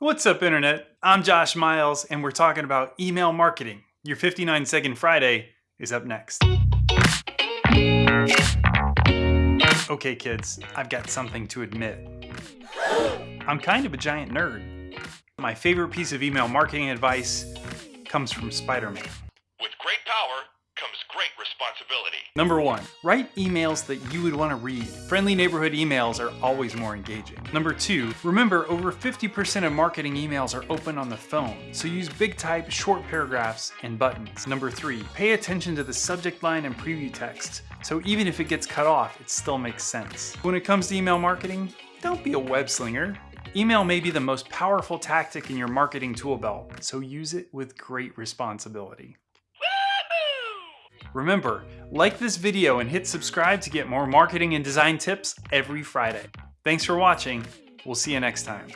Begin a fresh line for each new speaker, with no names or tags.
What's up internet? I'm Josh Miles and we're talking about email marketing. Your 59 second Friday is up next. Okay kids, I've got something to admit. I'm kind of a giant nerd. My favorite piece of email marketing advice comes from Spider-Man.
With great power comes great responsibility.
Number one, write emails that you would want to read. Friendly neighborhood emails are always more engaging. Number two, remember over 50% of marketing emails are open on the phone, so use big type, short paragraphs, and buttons. Number three, pay attention to the subject line and preview text, so even if it gets cut off, it still makes sense. When it comes to email marketing, don't be a web slinger. Email may be the most powerful tactic in your marketing tool belt, so use it with great responsibility. Remember, like this video and hit subscribe to get more marketing and design tips every Friday. Thanks for watching. We'll see you next time.